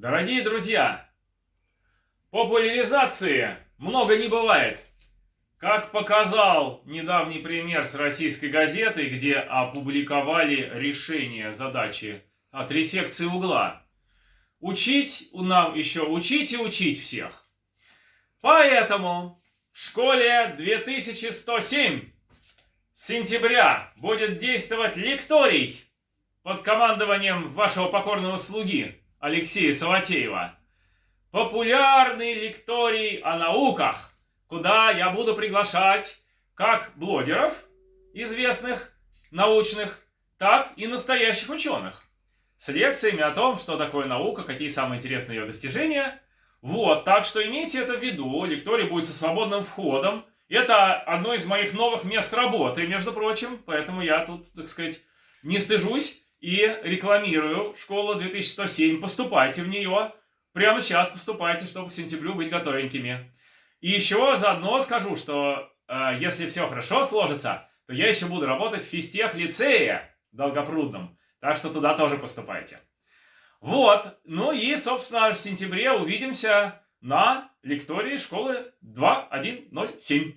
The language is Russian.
Дорогие друзья, популяризации много не бывает. Как показал недавний пример с российской газетой, где опубликовали решение задачи о три секции угла. Учить нам еще учить и учить всех. Поэтому в школе 2107 с сентября будет действовать лекторий под командованием вашего покорного слуги Алексея Саватеева. Популярный лекторий о науках, куда я буду приглашать как блогеров, известных, научных, так и настоящих ученых. С лекциями о том, что такое наука, какие самые интересные ее достижения. Вот, так что имейте это в виду. Лекторий будет со свободным входом. Это одно из моих новых мест работы, между прочим. Поэтому я тут, так сказать, не стыжусь и рекламирую школу 2107. Поступайте в нее. Прямо сейчас поступайте, чтобы к сентябрю быть готовенькими. И еще заодно скажу, что э, если все хорошо сложится, то я еще буду работать в физтех лицее Долгопрудном. Так что туда тоже поступайте. Вот. Ну и, собственно, в сентябре увидимся на лектории школы 2107.